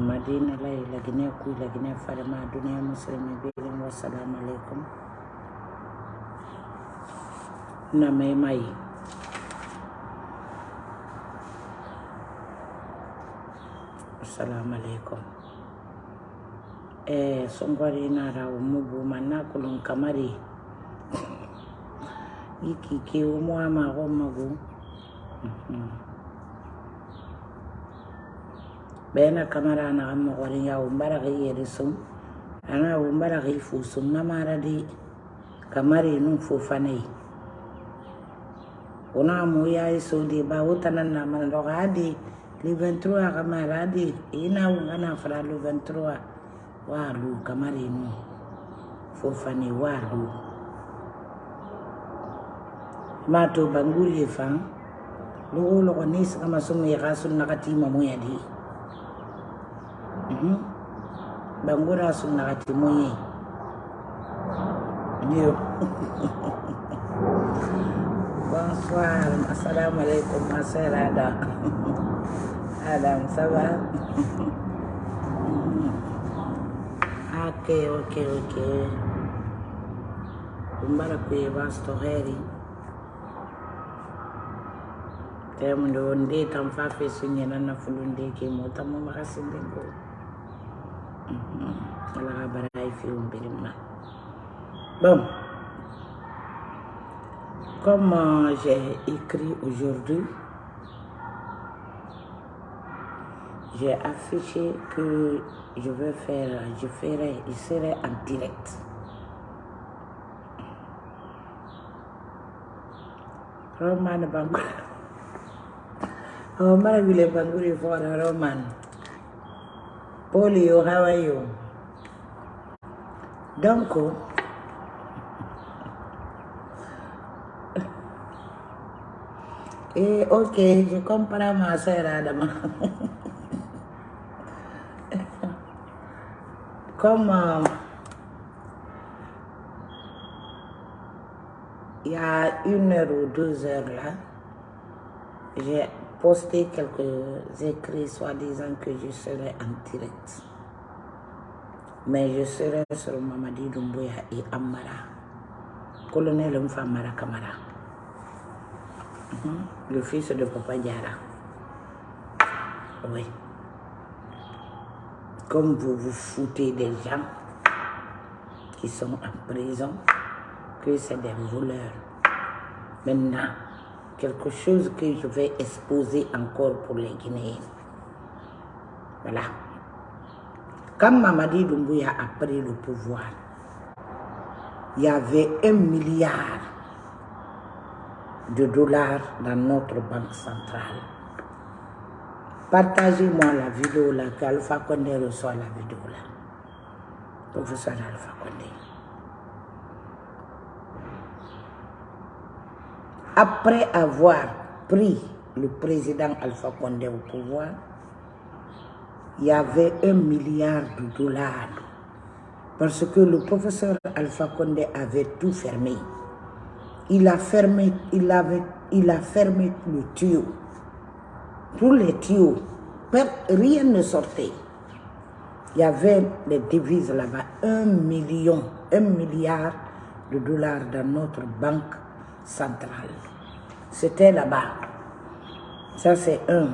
madina lay lagine kuy lagine farma duniya muslimi birin wassalamu alaikum. Na mai mai. Assalamu alaikum. Eh songwari na rawo mubu manna kulun kamari. Iki ke umu ama go magu bena kamara na amma gwarin ya umbara ga yeri sun ana umbara ga fu sun na mara di kamari nun fofane. Una mu ya iso di ba utanan na man do ga di li 23 kamara di ina ungana fara lu 23 wa lu kamari nun fofane wa lu ma to banguri fan logo logo ni sa kama sumu ya kasun nakati mamu ya di ɓangura su nakati muye yo. Bonsoir assalamu aleykum ma sœur ada adam ça va? Ok ok ok. Ɗum mbaɗa koye vasto heeri temude wonde tan fa fesuñenanna fulundeke mo tan mo makasindengoo ala bon comme j'ai écrit aujourd'hui j'ai affiché que je vais faire je ferai je serai en direct. Roman Bangura. Roman vile Banguri for Roman Polio, how are you? Donc, eh, ok, je comprends ma sœur Adama. Comme euh, il y a une heure ou deux heures là, j'ai posté quelques écrits soi-disant que je serai en direct. Mais je serai sur Mamadi Doumbouya et Amara, colonel Mfamara Kamara, Mhm. le fils de Papa Diara. Oui. Comme vous vous foutez des gens qui sont en prison, que c'est des voleurs. Maintenant, quelque chose que je vais exposer encore pour les Guinéens. Voilà. Quand Mamadi Doumbouya a pris le pouvoir, il y avait un milliard de dollars dans notre banque centrale. Partagez-moi la vidéo là, qu'Alpha Condé reçoit la vidéo là. Professeur Alpha Condé. Après avoir pris le président Alpha Condé au pouvoir, il y avait un milliard de dollars. Parce que le professeur Alpha Condé avait tout fermé. Il a fermé, il avait, il a fermé le tuyau. Tous les tuyaux, rien ne sortait. Il y avait les devises là-bas, un million, un milliard de dollars dans notre banque centrale. C'était là-bas. Ça, c'est un.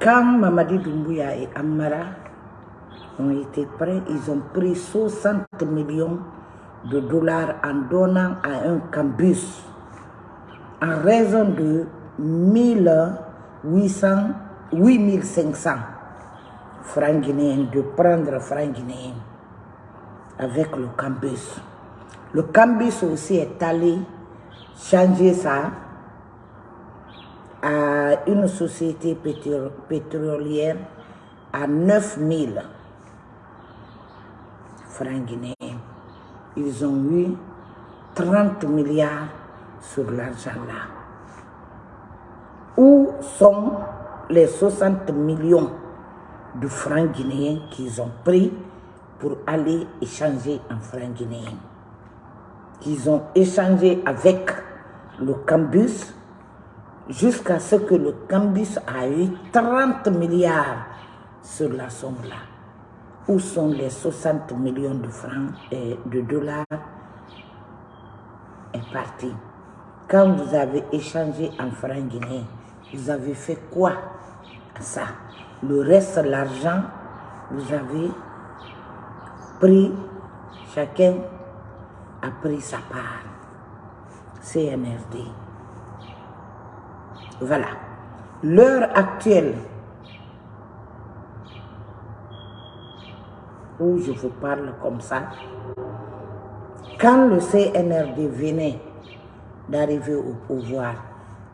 Quand Mamadi Doumbouya et Amara ont été prêts, ils ont pris 60 millions de dollars en donnant à un campus en raison de 1800, 8500 francs guinéens, de prendre francs guinéens avec le campus. Le campus aussi est allé changer ça à une société pétro- pétrolière à 9000 francs guinéens. Ils ont eu 30 milliards sur l'argent là. Où sont les 60 millions de francs guinéens qu'ils ont pris pour aller échanger en francs guinéens? Qu'ils ont échangé avec le Cambus jusqu'à ce que le Cambus a eu 30 milliards sur la somme-là. Où sont les 60 millions de francs et de dollars est parti. Quand vous avez échangé en francs guinéens, vous avez fait quoi ça? Le reste, l'argent, vous avez pris, chacun a pris sa part. CNRD. Voilà. L'heure actuelle où je vous parle comme ça, quand le CNRD venait d'arriver au pouvoir,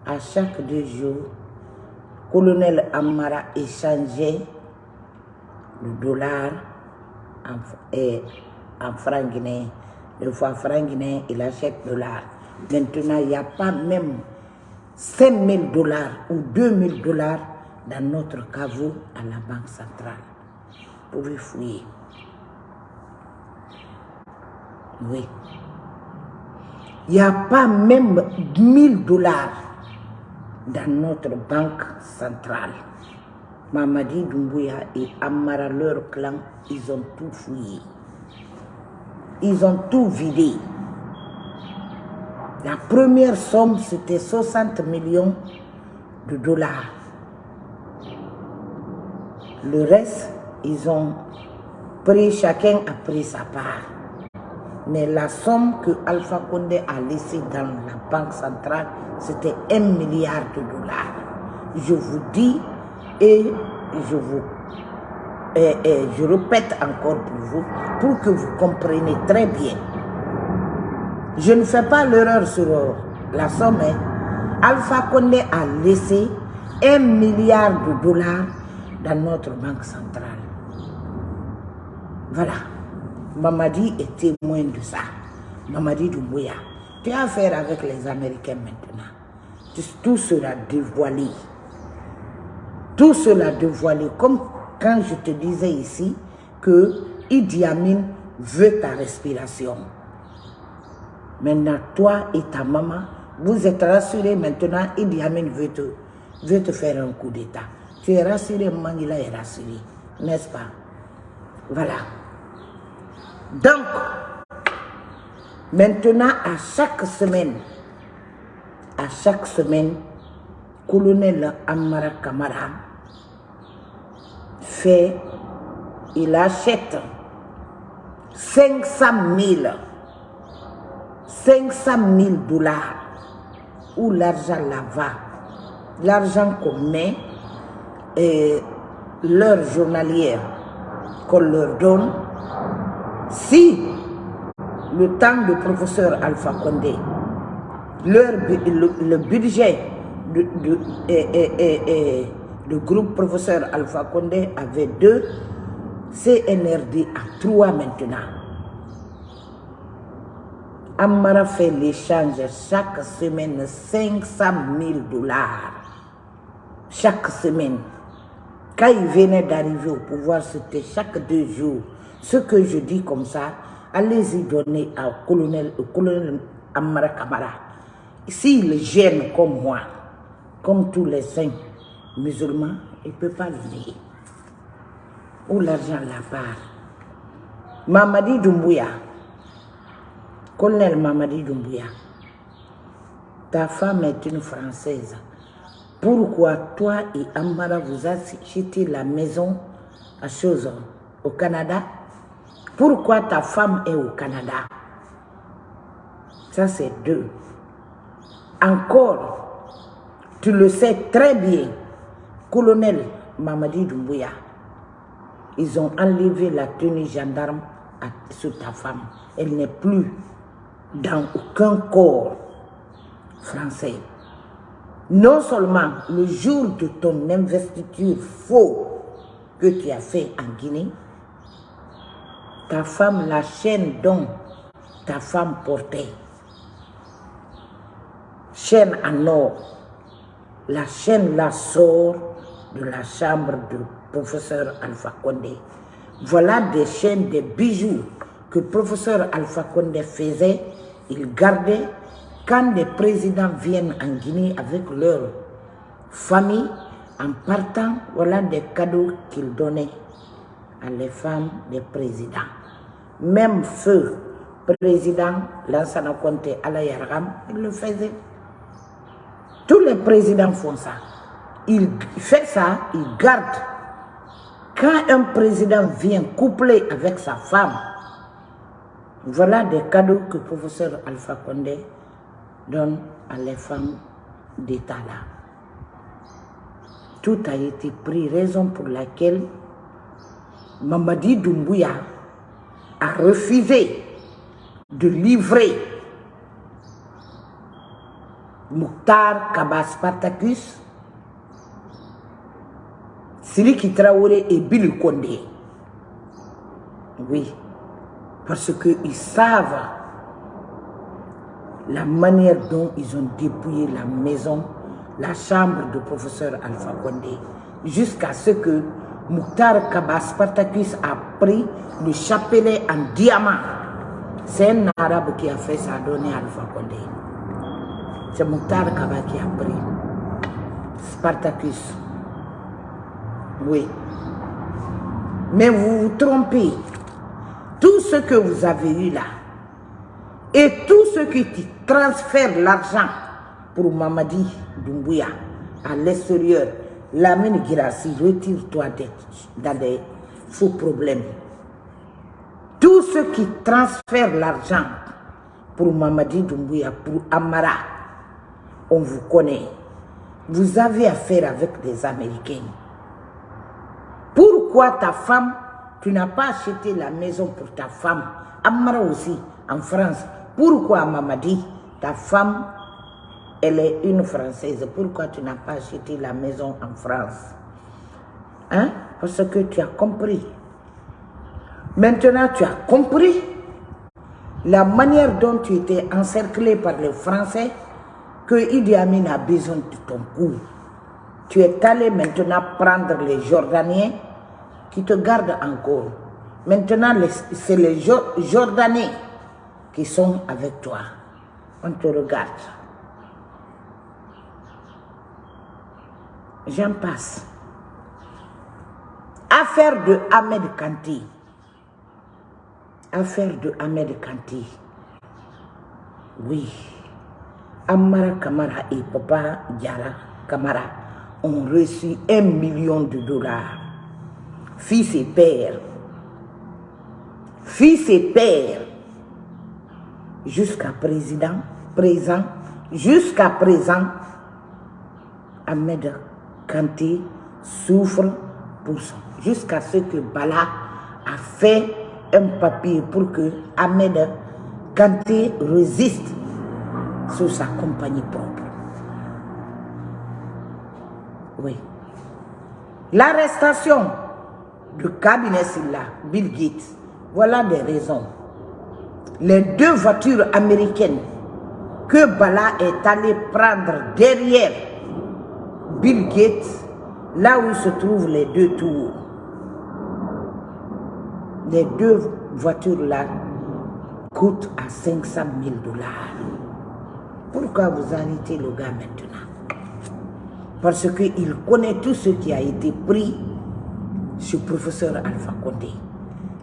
à chaque deux jours, colonel Amara échangeait le dollar en, et, en francs guinéens. Deux fois francs guinéens, il achète dollar. Maintenant, il n'y a pas même 5 000 dollars ou 2 000 dollars dans notre caveau à la Banque centrale. Vous pouvez fouiller. Oui. Il n'y a pas même 1000 dollars dans notre banque centrale. Mamadi Doumbouya et Amara, leur clan, ils ont tout fouillé. Ils ont tout vidé. La première somme, c'était 60 millions de dollars. Le reste, ils ont pris, chacun a pris sa part. Mais la somme que Alpha Condé a laissée dans la banque centrale, c'était un milliard de dollars. Je vous dis et je vous et, je répète encore pour vous, pour que vous compreniez très bien. Je ne fais pas l'erreur sur la somme. Hein. Alpha Condé a laissé un milliard de dollars dans notre banque centrale. Voilà. Mamadi est témoin de ça. Mamadi Doumbouya. Tu as affaire avec les Américains maintenant. Tout sera dévoilé. Tout sera dévoilé. Comme quand je te disais ici que Idi Amin veut ta respiration. Maintenant, toi et ta maman, vous êtes rassurés maintenant, Idi Amin veut te, veut te faire un coup d'état. Tu es rassuré, Manila est rassuré, n'est-ce pas? Voilà. Donc, maintenant, à chaque semaine, à chaque semaine, colonel Amara Kamara fait, il achète 500 000, 500 000 dollars, où l'argent là va, l'argent qu'on met, et l'heure journalière qu'on leur donne, si le temps de professeur Alpha Condé, le, budget de, de, groupe professeur Alpha Condé avait deux, CNRD a trois maintenant. Amara fait l'échange chaque semaine 500 000 dollars. Chaque semaine. Quand il venait d'arriver au pouvoir, c'était chaque deux jours. Ce que je dis comme ça, allez-y donner au colonel, au colonel Amara Kamara. S'il gêne comme moi, comme tous les saints musulmans, il ne peut pas dire. Où l'argent la part Mamadi Doumbouya, colonel Mamadi Doumbouya, ta femme est une Française. Pourquoi toi et Amara vous achetez la maison à Chozon, au Canada? Pourquoi ta femme est au Canada? Ça, c'est deux. Encore, tu le sais très bien, colonel Mamadi Doumbouya, ils ont enlevé la tenue gendarme sur ta femme. Elle n'est plus dans aucun corps français. Non seulement le jour de ton investiture faux que tu as fait en Guinée, ta femme, la chaîne dont ta femme portait, chaîne en or, la chaîne la sort de la chambre du professeur Alpha Condé. Voilà des chaînes, des bijoux que le professeur Alpha Condé faisait, il gardait quand des présidents viennent en Guinée avec leur famille, En partant, voilà des cadeaux qu'il donnait à les femmes des présidents. Même feu président Lansana Conte Alayargam, il le faisait. Tous les présidents font ça. Il fait ça, il garde. Quand un président vient coupler avec sa femme, voilà des cadeaux que le professeur Alpha Condé donne à les femmes d'État là. Tout a été pris, raison pour laquelle Mamadi Doumbouya a refusé de livrer Mouktar Kabas Spartacus, Siliki Traoré et Billy Kondé. Oui, parce qu'ils savent la manière dont ils ont dépouillé la maison, la chambre du professeur Alpha Condé, jusqu'à ce que Mouktar Kabas Spartacus a pris le chapelet en diamant. C'est un arabe qui a fait ça, donné Alpha Condé. C'est Mouktar Kaba qui a pris. Spartacus. Oui. Mais vous vous trompez. Tout ce que vous avez eu là, et tous ceux qui transfèrent l'argent pour Mamadi Doumbouya à l'extérieur, Lamine Girassi, retire-toi dans des faux problèmes. Tous ceux qui transfèrent l'argent pour Mamadi Doumbouya, pour Amara, on vous connaît. Vous avez affaire avec des Américains. Pourquoi ta femme, tu n'as pas acheté la maison pour ta femme? Amara aussi, en France. Pourquoi Mamadi, ta femme, elle est une Française. Pourquoi tu n'as pas acheté la maison en France? Hein? Parce que tu as compris. Maintenant, tu as compris la manière dont tu étais encerclé par les Français que Idi Amin a besoin de ton cou. Tu es allé maintenant prendre les Jordaniens qui te gardent encore. Maintenant, c'est les Jordanais qui sont avec toi. On te regarde. J'en passe. Affaire de Ahmed Kanti. Affaire de Ahmed Kanti. Oui. Amara Kamara et Papa Diara Kamara ont reçu un million de dollars. Fils et père. Fils et père. Jusqu'à présent, jusqu'à présent, Ahmed Kanté souffre pour ça. Jusqu'à ce que Bala a fait un papier pour que Ahmed Kanté résiste sur sa compagnie propre. Oui. L'arrestation du cabinet Silla, Bill Gates, voilà des raisons. Les deux voitures américaines que Bala est allé prendre derrière Bill Gates, là où se trouvent les deux tours. Les deux voitures-là coûtent à 500 000 dollars. Pourquoi vous arrêtez le gars maintenant? Parce qu'il connaît tout ce qui a été pris sur professeur Alpha Condé.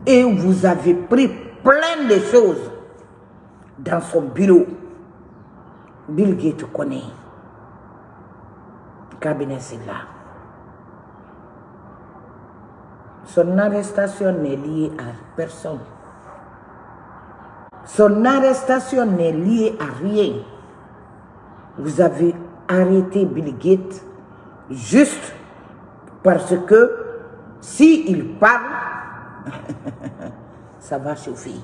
Et vous avez pris plein de choses dans son bureau. Bill Gates connaît. Cabinet, c'est là. Son arrestation n'est liée à personne. Son arrestation n'est liée à rien. Vous avez arrêté Bill Gates juste parce que s'il parle, ça va suffire.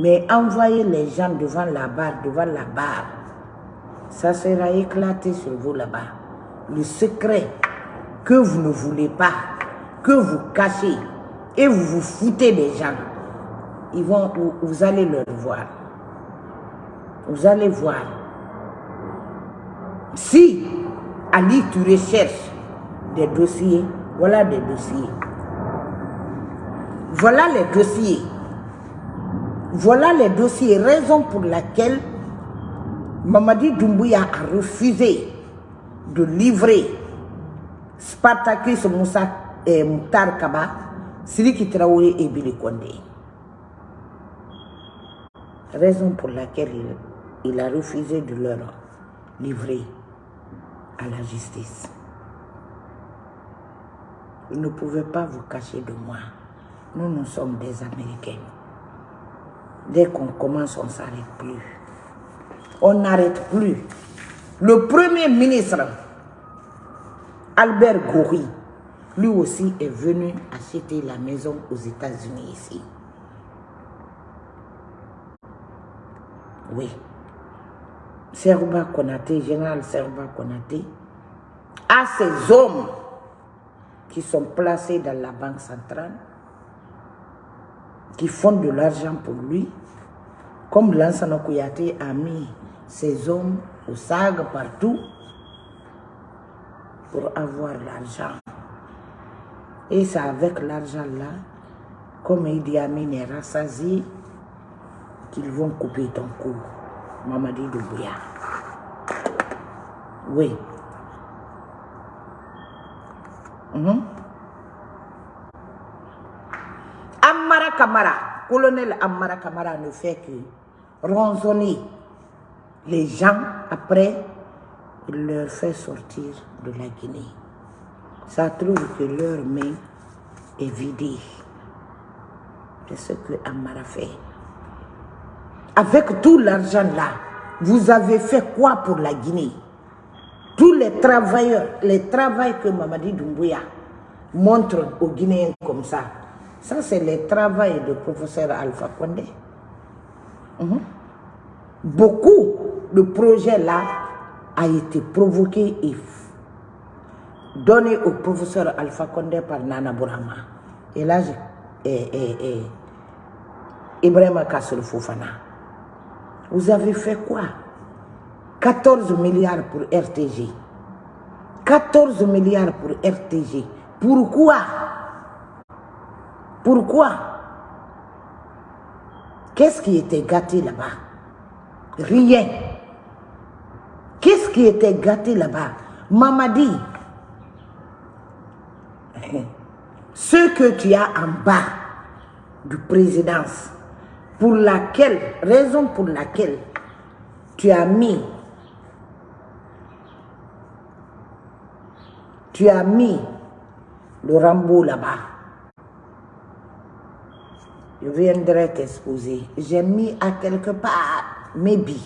Mais envoyer les gens devant la barre, devant la barre, ça sera éclaté sur vous là-bas. Le secret que vous ne voulez pas, que vous cachez et vous vous foutez des gens, ils vont, vous allez le voir. Vous allez voir. Si, Ali, tu recherches des dossiers, voilà des dossiers. Voilà les dossiers. Voilà les dossiers, raison pour laquelle Mamadi Doumbouya a refusé de livrer Spartacus Moussa et Mouktar Kaba, Siriki Traoré et Billy Kondé. Raison pour laquelle il a refusé de leur livrer à la justice. Vous ne pouvez pas vous cacher de moi. Nous, nous sommes des Américains. Dès qu'on commence, on ne s'arrête plus. On n'arrête plus. Le premier ministre, Albert Goury, lui aussi est venu acheter la maison aux États-Unis ici. Oui. Serba Konate, général Serba Konate, a ces hommes qui sont placés dans la banque centrale, qui font de l'argent pour lui, comme Lansana Kouyaté a mis ses hommes au SAG partout pour avoir l'argent. Et c'est avec l'argent-là, comme Idi Amin est rassasié, qu'ils vont couper ton cou, Mamadi Doumbouya. Oui. Amara Kamara, colonel Amara Kamara ne fait que ronzonner les gens après, il leur fait sortir de la Guinée. Ça trouve que leur main est vidée. C'est ce que Amara fait. Avec tout l'argent là, vous avez fait quoi pour la Guinée? Tous les travailleurs, les travaux que Mamadi Doumbouya montre aux Guinéens comme ça, ça c'est les travaux du professeur Alpha Condé. Mhm. Beaucoup de projets là a été provoqué et donné au professeur Alpha Condé par Nana Bourama. Et là, Ibrahim Kassel Fofana. Vous avez fait quoi? 14 milliards pour RTG. 14 milliards pour RTG. Pourquoi? Pourquoi? Qu'est-ce qui était gâté là-bas? Rien. Qu'est-ce qui était gâté là-bas? Mamadi, ce que tu as en bas du présidence, pour laquelle, raison pour laquelle tu as mis, tu as mis le Rambo là-bas. Je viendrai t'exposer. J'ai mis à quelque part, maybe,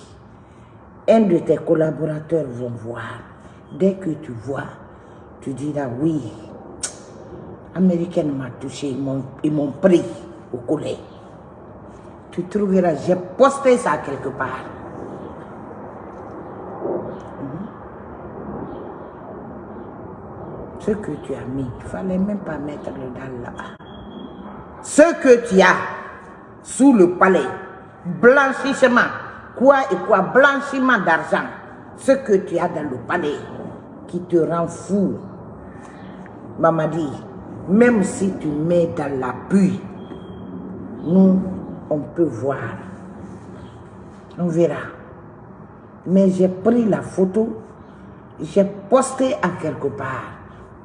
un de tes collaborateurs vont voir. Dès que tu vois, tu diras oui, Américaine m'a touché, ils m'ont pris au collet. Tu trouveras, j'ai posté ça quelque part. Ce que tu as mis, il ne fallait même pas mettre le dalle là-bas. Ce que tu as sous le palais, blanchissement, quoi et quoi, blanchiment d'argent, ce que tu as dans le palais qui te rend fou. Maman dit, même si tu mets dans la pluie, nous, on peut voir. On verra. Mais j'ai pris la photo, j'ai posté à quelque part,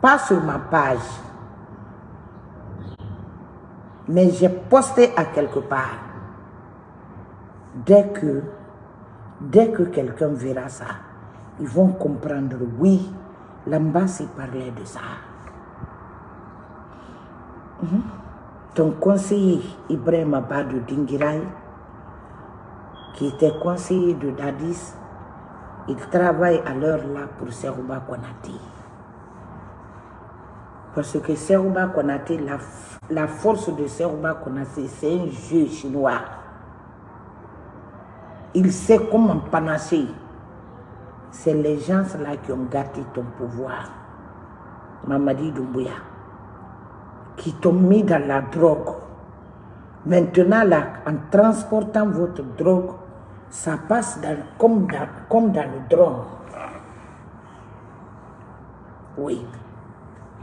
pas sur ma page, mais j'ai posté à quelque part. Dès que, dès que quelqu'un verra ça, ils vont comprendre, oui, l'ambassade parlait de ça. Ton conseiller Ibrahim Abadou Dingirai, qui était conseiller de Dadis, il travaille à l'heure là pour Serouba Konati. Parce que Serouba Konati, la, la force de Serouba Konati, c'est un jeu chinois. Il sait comment panacher. C'est les gens là qui ont gâté ton pouvoir. Mamadi Doumbouya qui t'ont mis dans la drogue. Maintenant, là, en transportant votre drogue, ça passe dans, comme, dans, comme dans le drone. Oui.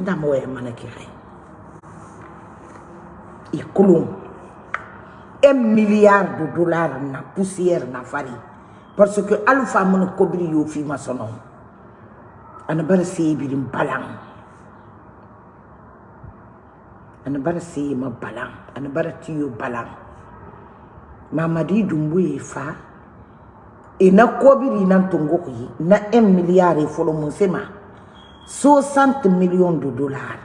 ndamo e mana kire i kolon un milliard de dollars na poussière na fari. Parce que alpha yo fi bar se birin balang ana bar se ma balang. Ana bar mamadi dumbuye fa ina kobiri nan tongo yi na 1 milliard e folo sema 60 millions de dollars.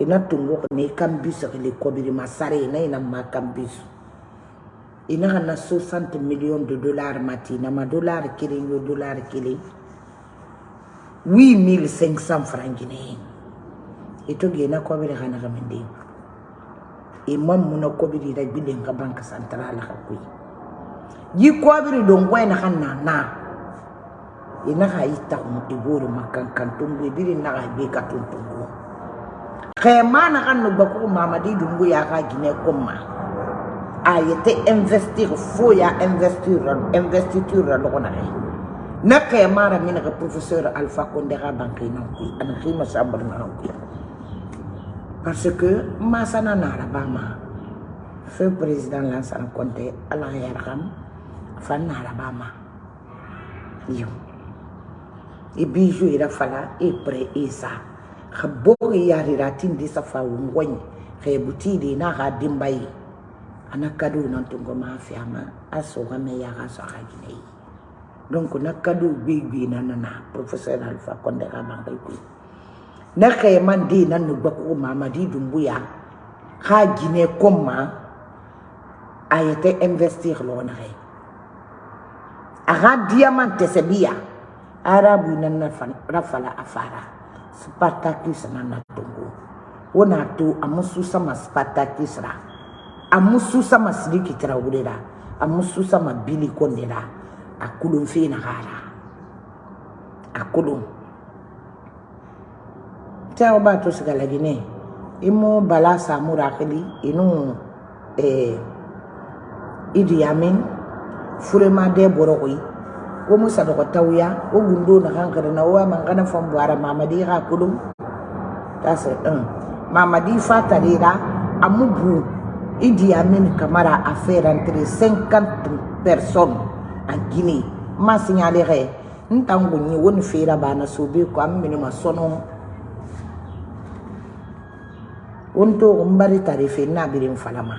Ina tongo ne kan biso le kobiri masare ina ina ma kan biso ina kana 60 millions de dollars mati na ma dollar kelen yo dollar kelen 8500 francs guinéens ito gena kobiri kana kamende imam muna kobiri da bilin ka banka central ka kuyi yi kobiri don gwai na kan na na ina ka yi ta mu iboro makan kan tungu. Biri na ka be ka tuntungu mamadi dungu ya ka gine komma a yete investir investiture na professeur alpha ku parce que masana nara bama feu président konte ala fan nara yo e bijou ira fala e pre isa khabori yari ratin di safa wongwany. Khe butidi na kadu non tungo ma fiama aso ga me ya donc na bi bi na na professeur alpha konde ga bangai ku na khe man di nan no bako mamadi ha gine komma ayete investir lo na re aga diamant arabu nan na rafala afara. Spartacus na na tongo wona to amusu sama spartacus ra. Amusu sama sidiki traurera amusu sama bili kondera. Akulun fe na gara. Akulun tawo ba to sigala gine. Imo bala samura kali inu eh idi yamin furema de borokoi wo musa dogo tawya wo gundo na hankara na wa mangana fam buara mamadi ha kulum tase un mamadi fatarira amubu idi amin kamara a faire entrer 50 personnes en Guinée. Ma signalé re ntangu ni woni fera bana sobe ko amini ma sono wonto mbari tarife na birin falama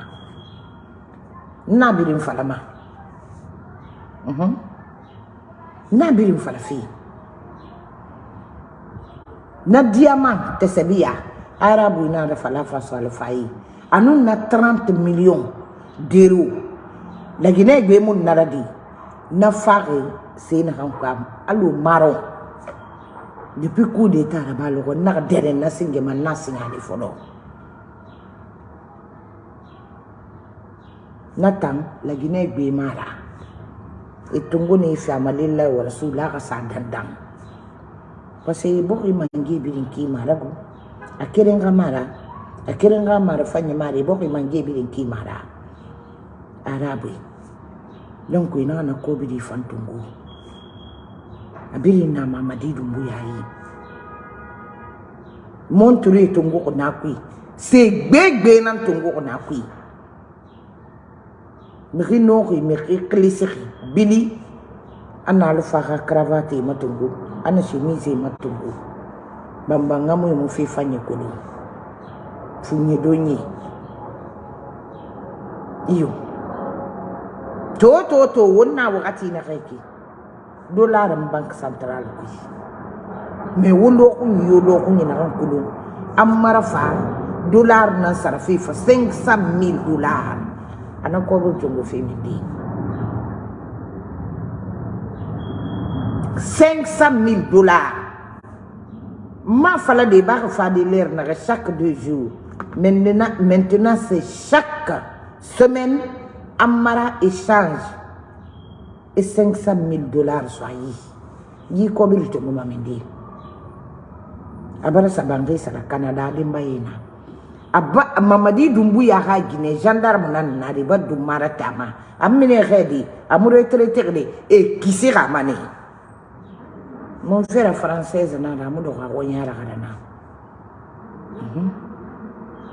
na birin falama mhm. uh -huh. نبي وفرفي نبي ما تسبيع. عرب ونار فلافا صالفاي انونا 30 مليون ديرو. لكن هيك بيمون نردي. نفاري سين هانكام ألو مارو. depuis coup d'état rabal le na dere na singe man na singa ni fono na tam la guinée bi mara itungu ni fiama lillahi wa rasulah ka sa dandang kasi boki mangi birin ki maragu akirin ka mara akirin ka mara fanya mara boki mangi birin ki mara. Arabi don ku ina na ko biri fantungu. Abirin na mamadi dumbu yayi mon turi tungu ko na kui se gbegbe nan tungu ko na kui miki noki miki klisiki bili ana alufaka kravati matungu ana chemise matungu bamba ngamu mu fi fanye kulu funye donye. Iyo. To to to wonna wakati na kake dollar bank central ku me wondo ku yo lo ku na kan kulu amara fa dollar na sarfi fa 500000 dollars ana kobo jongo femindi 500 000 dollars. Ma fala de ba fa de l'air chaque deux jours. Maintenant maintenant c'est chaque semaine amara échange. Et 500 000 dollars soyez. Yi ko bil to mama mindi abara sabangai sara canada limba yena. Abba mamadi dumbu ya ha gine gendarme nan na riba dumara tama. Amine khedi amure traité de e kisi ramane mon frère française na da mu do ga wonyara kada na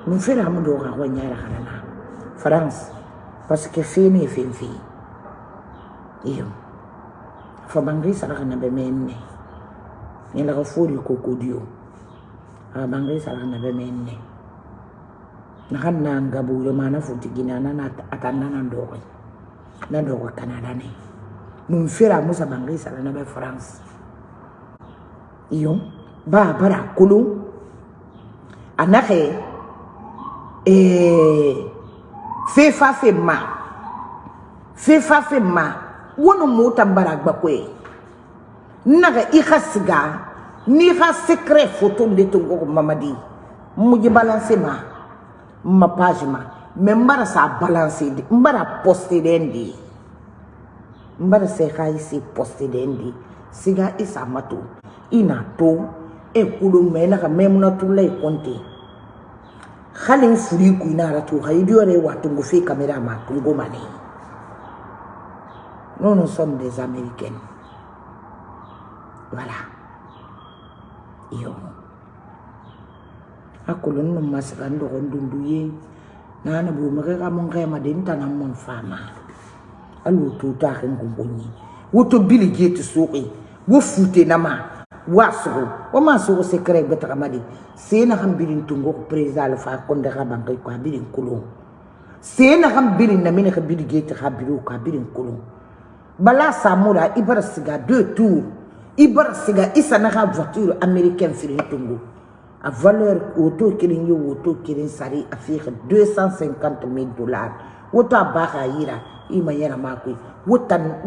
mon frère mu do ga wonyara kada na. France. Parce que fini fin fi iyo. Fa bangri sara kana be menne. Ni la ga fori kokodio a bangri sara kana be menne. Na kan na ngabu yo mana futi gina na na atanna na ndogo. Na ndogo canada ne. Mun fera musa bangri sara na be france iyo ba bara kulu anake eh fefa fe ma. Fefa fe ma. Wono mota bara gbakwe naga i ka siga ni ka secret photo de to go mamadi muji balance ma. Ma page ma. Me mbara sa balance de mbara poster dendi. Mbara se ka isi poster dendi siga i sa ma to i na to e kulo mɛ na ka mɛ muna tula i kɔnte hali n furu i kun na ara to ha e i di yɛrɛ wa tungo fi kamera ma tungo ma ne nous nous sommes des américaines. Voilà. Yo. A kolon no masaka n dɔgɔ n dundu ye naana bo mɛgɛ ka mun kɛma de n tana n mɔn faama hali o to to a kɛ n kun ko ɲɛ woto bili je ti soke wo fute na ma. Wa sugo o ma sugo secret beta kamadi sena bilin tungo president fa konde ka bankai ko bilin kulo sena bilin na mine ka bili gete ka bilu ka bilin kulo bala ibara siga deux tours. Ibara siga isa na ka voiture américaine firin tungo. A valeur auto kirin auto kirin sari a fi 250 000 dollars. Woto a ba ka yira i ma yɛrɛ ma koyi wotan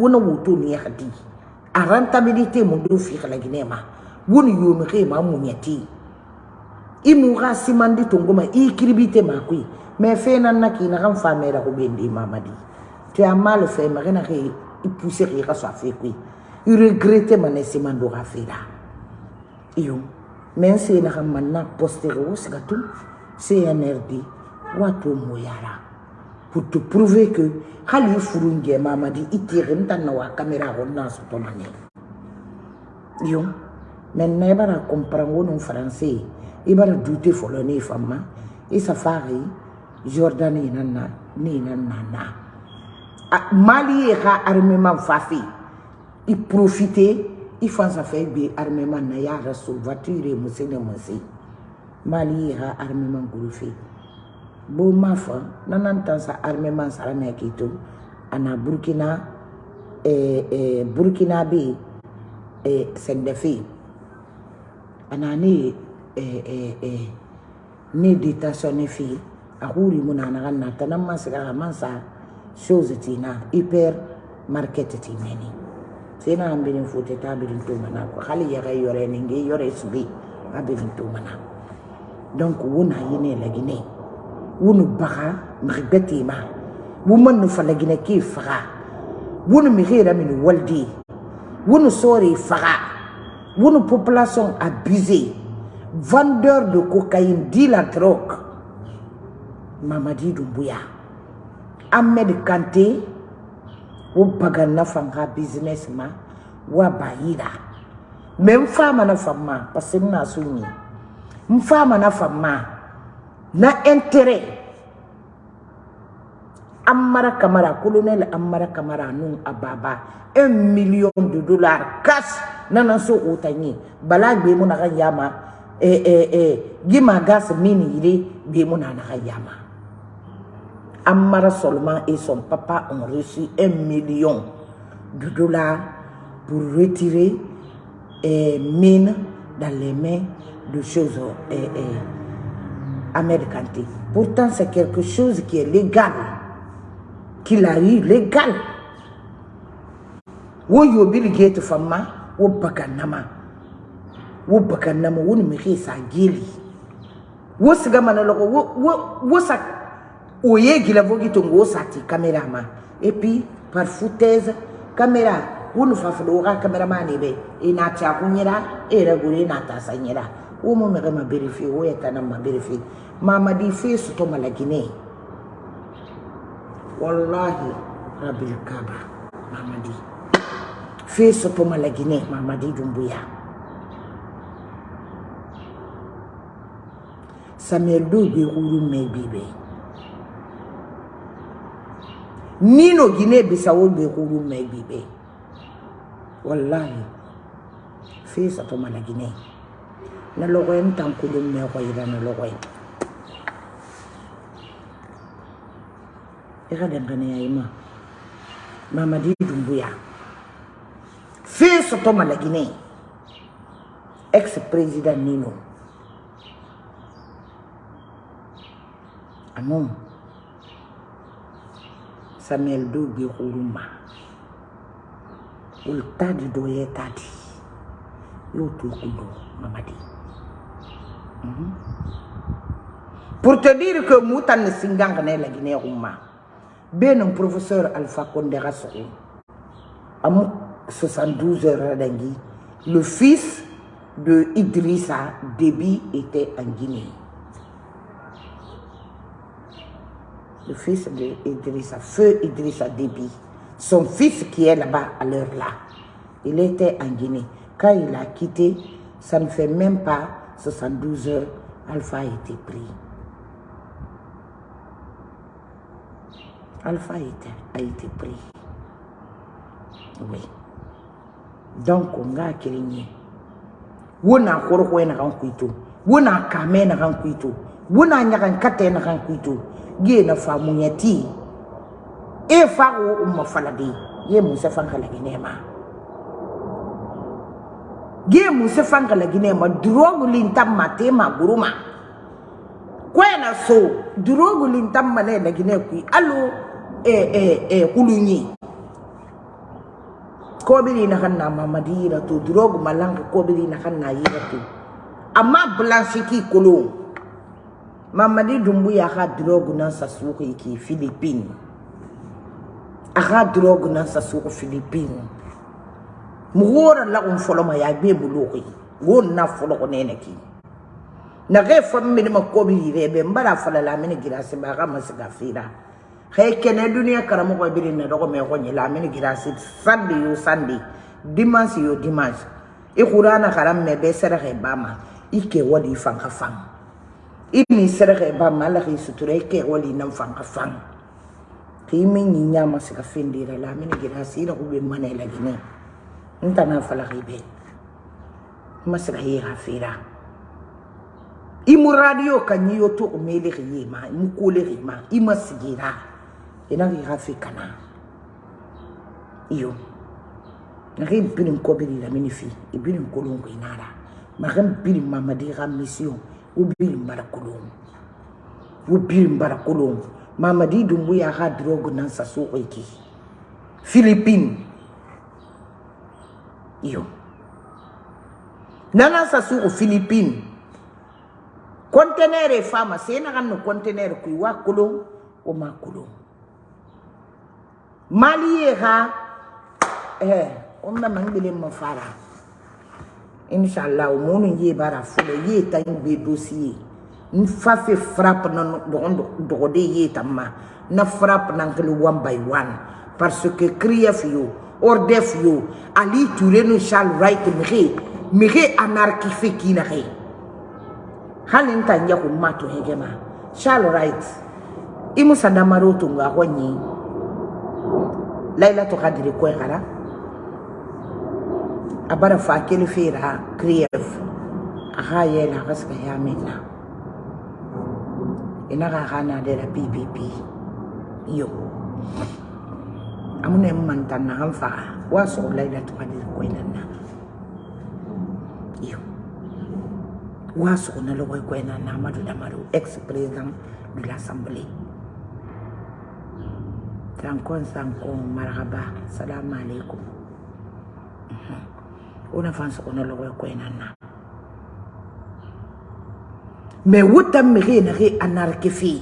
a rentabilité mun do fi kala gine ma. Woni yomi ke ma mun yati i mu ga simandi tongo ma i kiribite ma koyi mais fe nan na ki na kan fa mera ko bendi mamadi. Tu as mal fait ma na ke i pousser ke so fe koyi i regretter ma ne simando ga fe da iyo men se na kan man na poster CNRD wato mo yara pour te prouver que hali furu mamadi itire ntanna wa kamera ko na to mane yo men na bara comprendre wono français. Ibara douter folo ni fama isa fari jordanie nanna ni nanna na mali ka armement fafi i profiter i fansa fe bi armement na ya musene musi mali ha armement gurufi boma fa nana ntansa armement sara na k'i to a na burukina eh, eh, burukina be yen eh, sɛgdɛfe yen a na ne ye eh, eh, eh, ne detasiyɔne fe yen a ko rimu na naga nata na ma sigira a ma sa chose ti na hyper market ti mɛni sai na an birin fote ta birin to mana ko hali yaga yɔrɔ ni nge yɔrɔ sibe a birin to mana donc wo na. Ye ne lagi ne ye wonu baga mribeti ma. Woman no falagine ki faga. Wonu mi hera min waldi. Wonu sori faga. Wonu population abusée vendeur de cocaïne dit la drogue. Mamadi Doumbouya Ahmed Kanté wo baga business ma wa bayira me mfama na fama parce que na fama na intérêt amara kamara colonel amara kamara nun ababa. Un million de dollars cash. Nana so otanyi. Bala gbe mu na yama. Eh eh eh gima gas mini yire gbe mu na na yama. Amara seulement et son papa ont reçu un million de dollars pour retirer eh, mine dans les mains de choses eh, eh, Pourtant, c'est quelque chose qui est légal, qu'il a eu légal. Wo yo Bill Gates fama, wo bakanama, wo bakanama, wo numeri sa gili, wo sigamana loko, wo wo wo sa oye gila vogi tongo sati caméra ma. Et puis par foutaise caméra wonu fa fdo ga caméra ma ne be ina ta kunyira e na ta sanyira wo mo me ma berifi wo eta na ma berifi mamadi fe su to malagine wallahi rabbil kaba mamadi fe su to malagine mamadi dumbuya samuel do be huru me bibe. Nino gine bisawo be huru me bibe. Wallahi fe su to malagine nologoyen tankulu mmego ira nologoyen e ga dangane ya ima. Mama di dumbuya. Fe soto malagine ex president nino. Anon samuel do gbe kuruma ol tadi. Do ye tadi yo to kudo mamadi pour te dire que mutan ne singang ne la guinée umma ben un professeur alpha condé rasoul am 72 heures dangi le fils de Idrissa Déby était en Guinée. Le fils de Idrissa, feu Idrissa Déby, son fils qui est là-bas à l'heure là, il était en Guinée. Quand il a quitté, ça ne fait même pas 72 heures, Alpha a été pris. Alpha a été, a été pris. Oui. Donc, on a créé. On a encore un kuito. On a kamé na kuito. On a nyakan kate na kuito. Ye na fa munyati. E fa o umma faladi. Ye musa fanka la ginema. Ye musa fanka la ginema. Drogu lintam matema guruma. Kwena so. Drogu lintam mane la gine kui. Alo e e e kulunyi. Kobiri na kan na mamadira tu. Drogu malanga kobiri na kan na yira tu. Amma blanchiki kulung. Mamadi Dumbuya ka drogue nan sa suki ki Philippines. Aka drogue nan sa suki Philippines. Mugora la un folo ma ya be buluki. Gon na folo ko nene ki. Na ge fam mi ma ko bi rebe mbara fala la mini girasi ba ga masiga fira. Hay kene dunia karamo ko bi na dogo me ko nyila mini girasi sandi yo sandi. Dimanche yo dimanche. I qur'ana karam me be sere he bama. Ike wadi fanka fanga. imi serege ba malaki sutura ke wali nan fanga fang ki min ni nyama sika findira la min gira sira ku be mane la gine nta na fala be masira yi hafira imu radio kan yi yo to mele yi ma mu kole yi ma ima sigira ina yi hafi kana iyo. Na rin birin ko biri la minifi ibirin kolon ko inara. Ma ran birin mamadi ga mission ubiri mbara kulung ubiri mbara kulung mamadi dumbu ya ha drogue nan sa so iki philippine iyo. Nana sa so philippine conteneur e fama se na kan no conteneur ku wa kulung o ma kulung mali ha eh on na mangile mafara. Inshallah o munu ye bara fulo ye ta be dossier n fa fe frappe na dogon dogode ye tamma na frappe nan kele one by one. Parce que krief yo ordef yo ali ture no charles right mire mire anarki fe kina he. Halin tan ya ko mato hegema charles right imu sadamaro to nga honyi laila to kadiri ko ngara abara fa kele fera krief aha yela kaska ya mena. Ina ka kana de la ppp yo amune mantan na hanfa waso laila to kadi ko na. Lo ex president de l'assemblée tankon sankon marhaba salam alaikum una fansa ona lo ko ina na. Mais wutam mi re na re anarke fi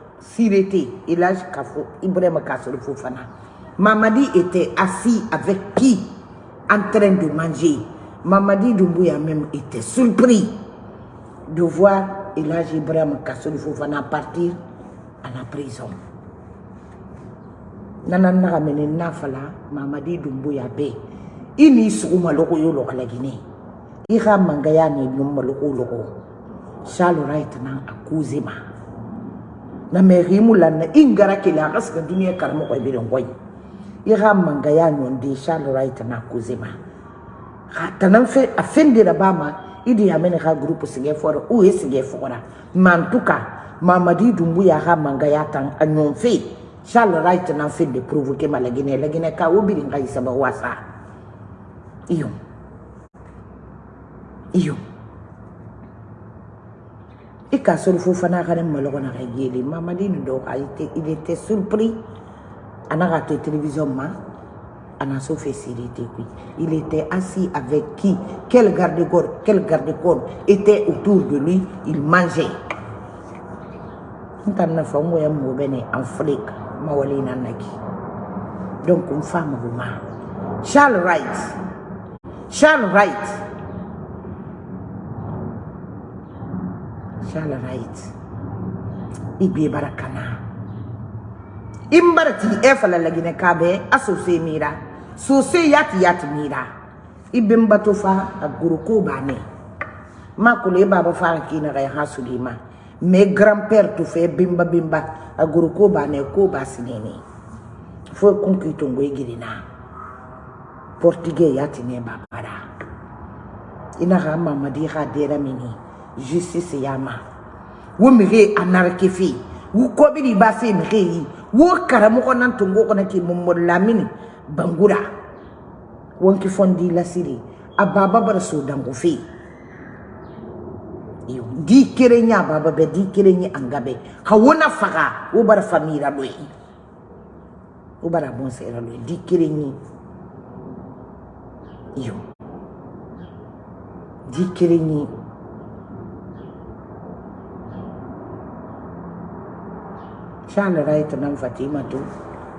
sirete elage kafo ibrahima kasor fofana. Mamadi était assis avec qui? En train de manger. Mamadi doumbouya même était surpris de voir elage ibrahima kasor fofana partir à la prison. Nana nagamene nafala mamadi dumbuya be i ni sugu malogo yo logo lagine i ga mangaya ni num malogo logo shalo right na akuze ma na mehemu lanna in gara kele a ka sika duniɲa karamɔgɔ i. Berengo ye i ka mangaya ɲɔnden charles right na kozema. Ka tana fe a fen dira ba ma i di yamene ka groupe sigɛ fɔra u ye sigɛ fɔgɔra mantuka mamadi dunbu y'a ka mangaya tan a ɲɔn fe yen charles right na fen de provoke ma laginɛ laginɛ ka o birin ka isaba wasa iyo. Iyo. Ika sol fofana kane malogo na ka yeli. Mamadi ndo ka il était surpris. Ana ka télévision ma. Ana so fait sérété kui. Il était assis avec qui? Quel garde-corps, quel garde-corps? Était autour de lui? Il mangeait. Ntana fa ngoya mo bene en Afrique. mawali na naki donc une femme roumain Charles Wright Charles Wright Charles Wright ibe barakana. Imbarati e fala lagine kabe asose mira. Sose yati yati mira. Ibe mbato fa aguruko bane. Makule baba fa kina ga hasulima. Mes grands-pères tout fait bimba bimba aguru ko ba ne ko ba sinene. Fo kunki to ngoy girina. Portugais yati ne ba para ina ga mama di ga dera mini justice yama. Wumire anarkefi wukobiri base mreyi wukaramu kona tungo kona ki mumulamini bangura. Wanki fondi la siri. Ababa bara sudangu fi. Iyo di kere nya baba be di kere nya angabe hawona faga ubara famira loyi ubara bonsera loyi di kere nya. Iyo di kere nya. Charles Wright nan Fatima tu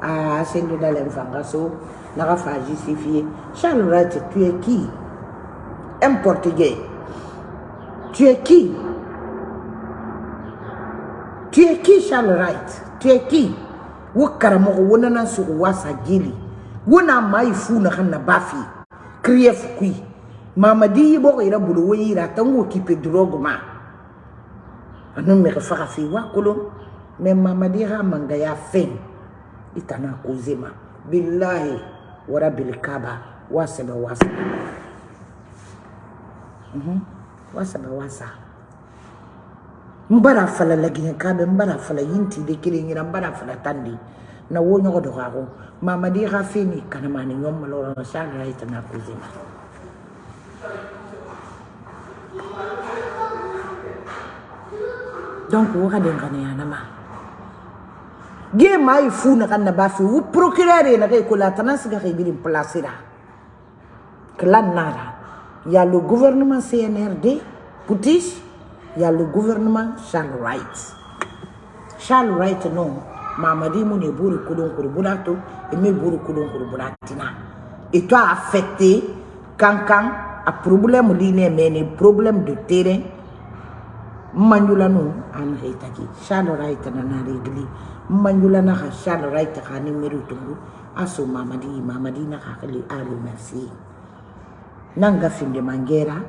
a sendo dans l'enfangaso n'a pas justifié. Charles Wright tu es qui? Un portugais. Tu es qui? Tu es qui, Charles Wright Tu es qui? Wo karamogo wona na sugu wasa gili. Wona mai fu na kan na bafi. Kriye fukui. Mama di bo ira bulu wo ira tango fa fi wa kolo me mama di ha manga ya fen itana kuzima. Billahi wara bilikaba kaba wasaba wasa. Mhm. Mm wasa. Ba wasa mbara fala lagi kabe mbara fala yinti de kire ngira mbara fala tandi. Na wo nyogo do ga ko mama di ga fini kana mani nyom malo na sha ra ita na kuzima. Donc wo ga den kana yana ma ge mai fu na kan na ba wo procureur na kai ko la tanan siga kai girin place ra klan nara Il y a le gouvernement CNRD, Poutis, il y a le gouvernement Charles Wright. Charles Wright, non, Mamadi Moune Bourou Koudon Kourbounato, et me Bourou Koudon Kourbounatina. Et toi, affecté, quand a problème liné, mais problème de terrain, Manjula no, an reitaki. Charles Wright na régli. Manjula na Charles Wright ka numéro tungu. Aso Mamadi, Mamadi na kakali, ali merci. nanga finde mangera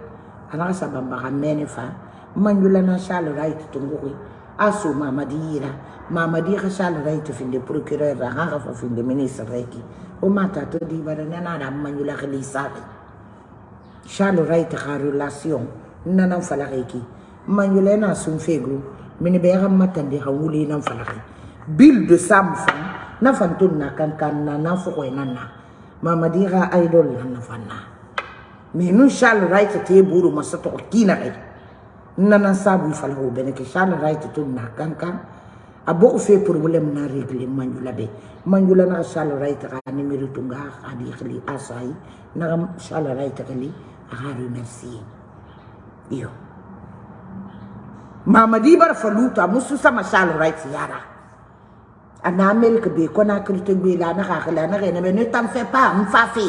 anaka sabamba ka mene fa manjula na shal right tungui aso mamadi ira mamadi ka shal right finde procureur ra ha fa finde ministre reki o mata to di nana na manjula ka lisaki shal right ka relation nana fala reki manjula na sun fegru mini be ga matande ha nan fala bil de sam fa na fantun na kan kan na na. Mamadi ka idol na fanna mais nous Charles Wright te buru masa to kina nana sabu fala ho bene ke shala right to na kankan. Abo fe problem na regle manjula be manjula na shala right ka ni miru tunga asai. Na shala right khli ha merci iyo mamadi bar faluta musu sama shala right yara. Ana mel ke be kona krite be la na ka khla na ne ne tam fait pas mfafi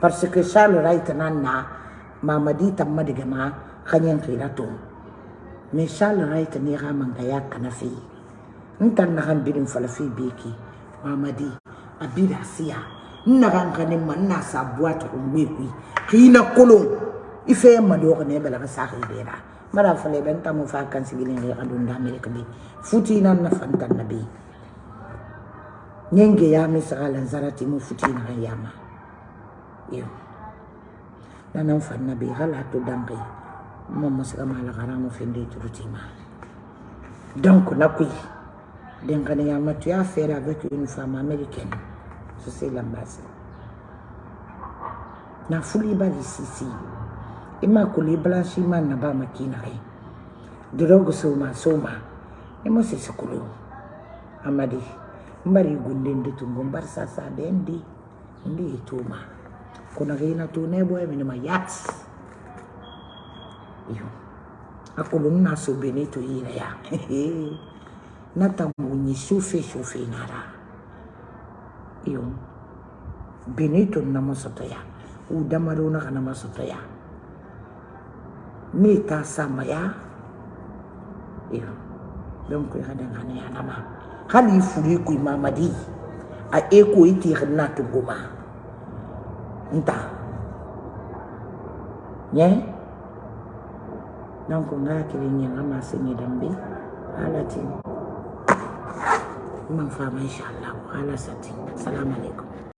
parce que shala right nanna mamadi tamma diga ma kanyan kila to me shala right ni ga man ga yak na fi ntan na kan bidin fala fi beki mamadi abida siya na kan kan man na sa boîte ko ngwe ku kina kolon ife ma do ko ne bela ka sa khidera mbaɗa fole ɓen tamo fa kan sigilen re aɗum damirek be futinan nafan tan na be. Ñenge yami sagalan sarati mo futinaxan yama iyo nanan fan na be xala to danke momo sigamala xaramo fende turutima donc nakuy denkaneyama tu as faire avec une femme américaine. So c'est l'ambassade. Na fuli bali sisi. imakuli blanchi mana ba makinai drogo soma soma. Emo sesikulu amadi mbari gunden dutungo mbar sasa bendi ndi ituma. Kuna gina tunebo emene mayats iyo. Akulun na sobene to yina ya. Natambunyi sufe sufe nara iyo. Beneto na masotoya udamaro na kana masotoya ya ni ta sama ya? Iyo don ku hada ngane ya nama hali furi ku mamadi a eko iti na tuguma nta nye? Donc nga kiri nyanga masinyi dambe ala tin man fama inshallah ala sati assalamu alaikum